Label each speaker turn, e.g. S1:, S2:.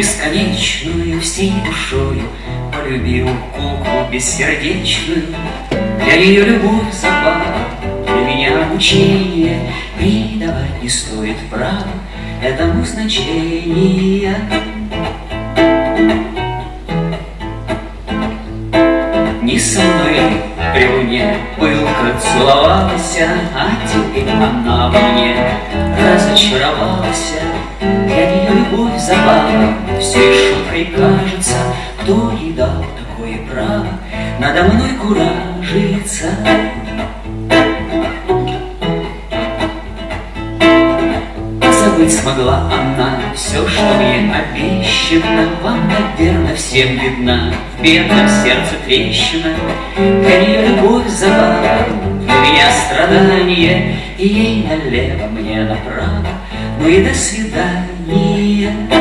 S1: бесконечную всей душою Полюбил куклу бессердечную Для нее любовь забава, для меня мучение Придавать не стоит права этому значения Не со мной при луне пылко целовалась, А теперь она во мне разочаровалась. Для нее любовь забава, все шуткой кажется, Кто ей дал такое право надо мной куражиться? Забыть смогла она все, что мне обещано, Вам, наверное, всем видна в бедном сердце трещина. Для нее любовь забава, для меня страдание, И налево, мне направо, и до свидания.